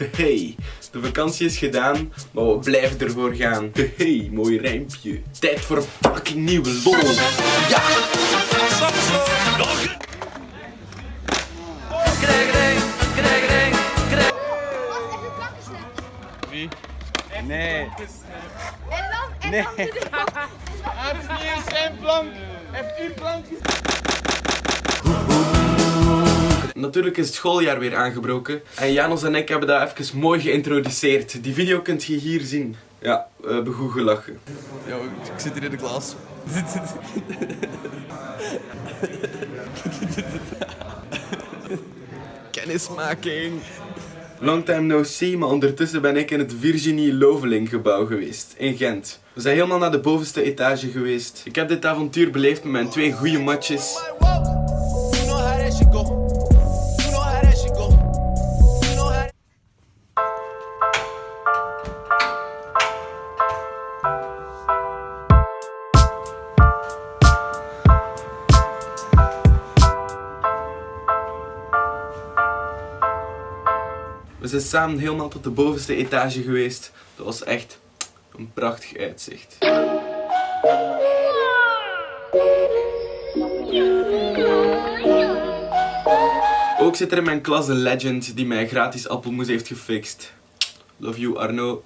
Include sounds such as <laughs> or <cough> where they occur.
Hey, de vakantie is gedaan, maar we blijven ervoor gaan. Hey, mooi rijmpje. Tijd voor een fucking nieuwe lol. Ja! Wie? Nee. En dan, en Nee. Hij heeft niet eens zijn plank. Hij heeft uw plank Natuurlijk is het schooljaar weer aangebroken. En Janos en ik hebben dat even mooi geïntroduceerd. Die video kunt je hier zien. Ja, we hebben goed gelachen. Yo, ik zit hier in de klas. <laughs> Kennismaking. Long time no see, maar ondertussen ben ik in het Virginie Loveling gebouw geweest, in Gent. We zijn helemaal naar de bovenste etage geweest. Ik heb dit avontuur beleefd met mijn twee goede matches. We zijn samen helemaal tot de bovenste etage geweest. Dat was echt een prachtig uitzicht. Ook zit er in mijn klas een legend die mij gratis appelmoes heeft gefixt. Love you Arno.